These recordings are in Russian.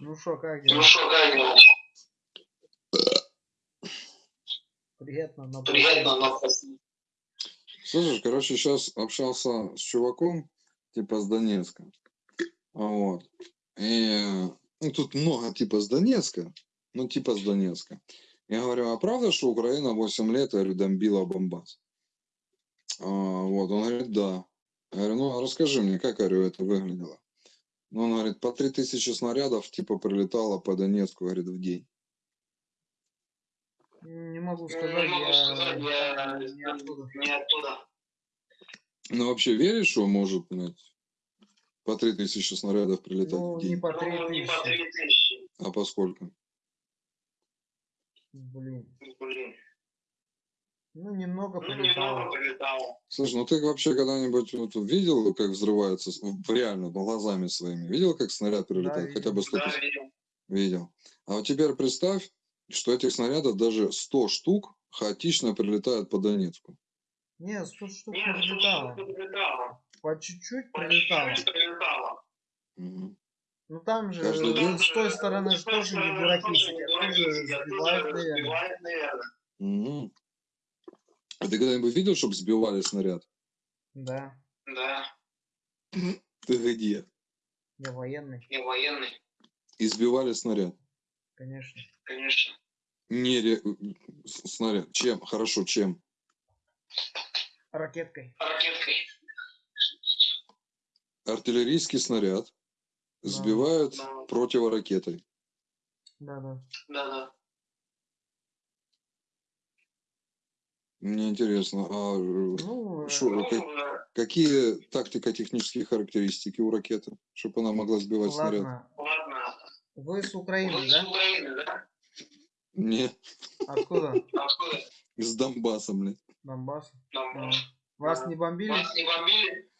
Ну что, как Ну дела? что, как дела? Приятно, но Приятно, но Слышишь, короче, сейчас общался с чуваком, типа с Донецка. А Вот. И ну, тут много типа с Донецка, ну типа с Донецка. Я говорю, а правда, что Украина 8 лет, я говорю, бомбила Бомбас? А, вот, он говорит, да. Я говорю, ну расскажи мне, как, говорю, это выглядело? Ну, он говорит, по 3000 снарядов, типа, прилетало по Донецку, говорит, в день. Не могу Не сказать, могу я сказать, я не оттуда. не оттуда. Ну, вообще веришь, что может, блядь, по 3000 снарядов прилетать Ну, в не день? по Ну, не по 3000. 3000. А по сколько? Блин. Блин. Ну, немного Ну, прилетало. немного прилетало. Слушай, ну ты вообще когда-нибудь вот видел, как взрывается с- в- реально глазами своими? Видел, как снаряд прилетает? Хотя бы 100 Да, видел. Видел. А вот теперь представь, что этих снарядов даже 100 штук хаотично прилетают по Донецку. Не, 100 штук Нет, прилетало. прилетало. По чуть-чуть прилетало. прилетало. Мгм. Ну там же Каждый день? с той стороны же тоже не дураки сидят, тоже сбивают, наверное. Мгм. А ты когда-нибудь видел, чтобы сбивали снаряд? Да, Да, Ты где? я военный, я военный, И сбивали снаряд? конечно. конечно. Не ре- снаряд. Чем? Хорошо, чем? Ракеткой. Ракеткой. Артиллерийский снаряд Да. сбивают Да. противоракетой. Да-да. Да-да. Мне интересно, а э, Ну, шо- Ну, как- э, какие тактико-технические характеристики у ракеты, чтобы она могла сбивать снаряд? ладно. ладно. Вы с Украины, Вы с да? Украины, да? Не, Откуда? Откуда? с Донбасса, блин. Донбасс. А, Вас не бомбили? Вас не бомбили?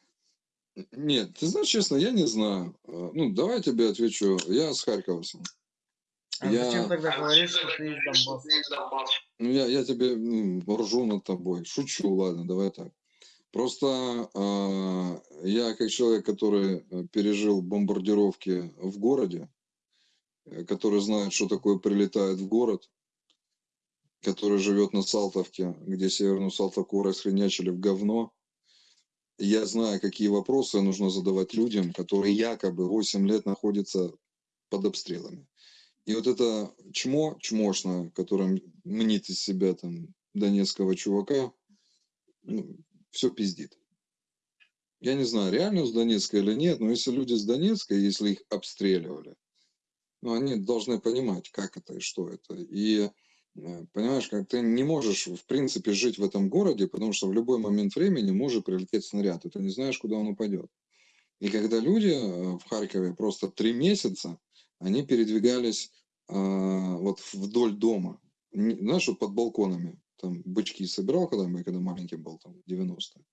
Нет, ты знаешь, честно, я не знаю. А, Ну, давай я тебе отвечу. Я с Харькова сам. А Я- зачем тогда говоришь, что ты из Донбасса? Ну, я, я тебе ржу над тобой. Шучу, ладно, давай так. Просто а, я как человек, который э, пережил бомбардировки в городе, э, который знает, что такое прилетает в город, который живет на Салтовке, где Северную Салтовку расхренячили в говно, я знаю, какие вопросы нужно задавать людям, которые якобы 8 лет находятся под обстрелами. И вот это чмо, чмошное, которое мнит из себя там донецкого чувака, все пиздит. Я не знаю, реально с Донецка или нет, но если люди с Донецка, если их обстреливали, ну, они должны понимать, как это и что это. И э, понимаешь, как ты не можешь, в принципе, жить в этом городе, потому что в любой момент времени может прилететь снаряд, и ты не знаешь, куда он упадет. И когда люди э, в Харькове просто три месяца, они передвигались а, вот вдоль дома, Не- знаешь, вот под балконами, там бычки собирал, когда мы, когда маленький был, там, 90-е.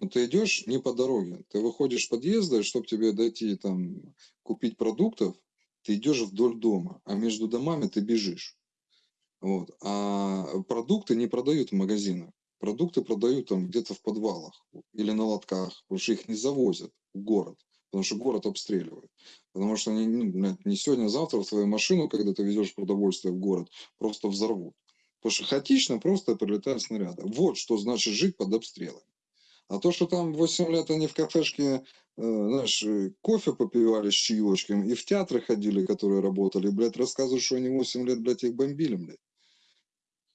Но ты идешь не по дороге, ты выходишь с подъезда, чтобы тебе дойти там купить продуктов, ты идешь вдоль дома, а между домами ты бежишь. Вот. А продукты не продают в магазинах. Продукты продают там где-то в подвалах или на лотках, потому что их не завозят в город, потому что город обстреливают. Потому что они, ну, не сегодня, а завтра в твою машину, когда ты везешь продовольствие в город, просто взорвут. Потому что хаотично просто прилетают снаряды. Вот что значит жить под обстрелами. А то, что там 8 лет они в кафешке, э, знаешь, э, кофе попивали с чаечком и в театры ходили, которые работали, блядь, рассказывают, что они 8 лет, блядь, их бомбили, блядь.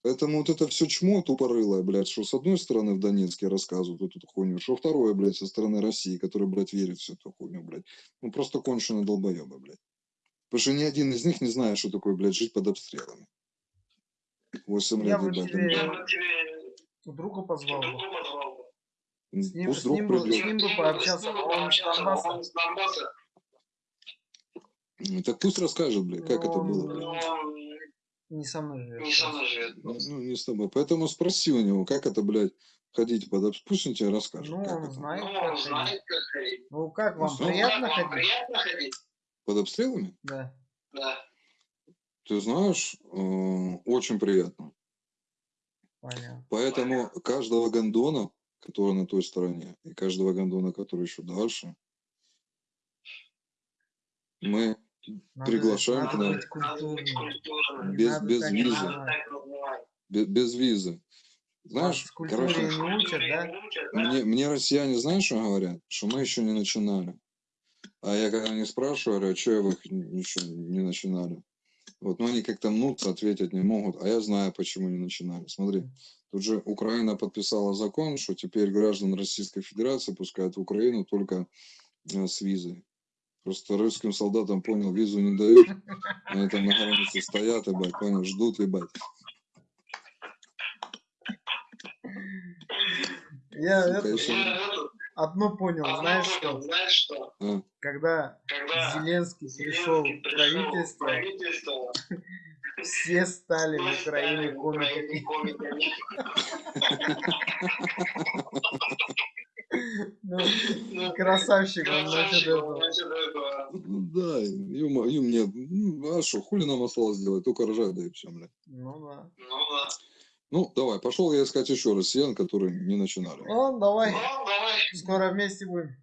Поэтому вот это все чмо тупорылое, блядь, что с одной стороны в Донецке рассказывают вот эту хуйню, что второе, блядь, со стороны России, который, блядь, верит в всю эту хуйню, блядь. Ну, просто конченые долбоебы, блядь. Потому что ни один из них не знает, что такое, блядь, жить под обстрелами. 8 Я лет, бы тебе-. Я бы тебе Друга позвал бы. С ним, Пусть с друг ним, бы, с придет. ним бы С пообщаться, ним бы он с пообщаться, Донбасса. он с Донбасса. Так пусть расскажет, блядь, как это Ну, было. Но блядь. Не со мной живет. не со мной живет. Ну, не с тобой. Поэтому спроси у него, как это, блядь, ходить под обстрелами. Пусть он тебе расскажет, Ну, как он это. знает, Ну, как он ходить. знает, как ходить. Ну, как вам, Ну, приятно Как вам ходить? Приятно ходить? Под обстрелами? Да. Да. Ты знаешь, э, очень приятно. Понятно. Поэтому каждого гондона, который на той стороне, и каждого гондона, который еще дальше, мы Надо- Приглашаем к нам. культурным. Без- Надо без визы. Без, без визы. Знаешь, короче, не учат, да? мне, мне россияне, знаешь, что говорят? Что мы еще не начинали. А я когда не спрашиваю, говорю, что вы еще не начинали? Вот, но они как-то мнутся, ответить не могут. А я знаю, почему не начинали. Смотри, тут же Украина подписала закон, что теперь граждан Российской Федерации пускают в Украину только э, с визой. Просто русским солдатам, понял, визу не дают. Они там на границе стоят, ебать, понял, ждут, ебать. Я Сука, это, еще- одно понял, знаешь что? Знаешь что? А, Когда Когда Зеленский пришел Зеленский в пришел в правительство, правительство, все стали в Украине комиками. Ну, красавчик он насчет этого. Да, юм, им нет. Ну, А что, хули нам осталось делать? Только рожать, да и все, блядь. Ну да. Ну да. Ну, давай, пошел я искать еще россиян, которые не начинали. Ну, давай. Ну, давай. Скоро вместе будем.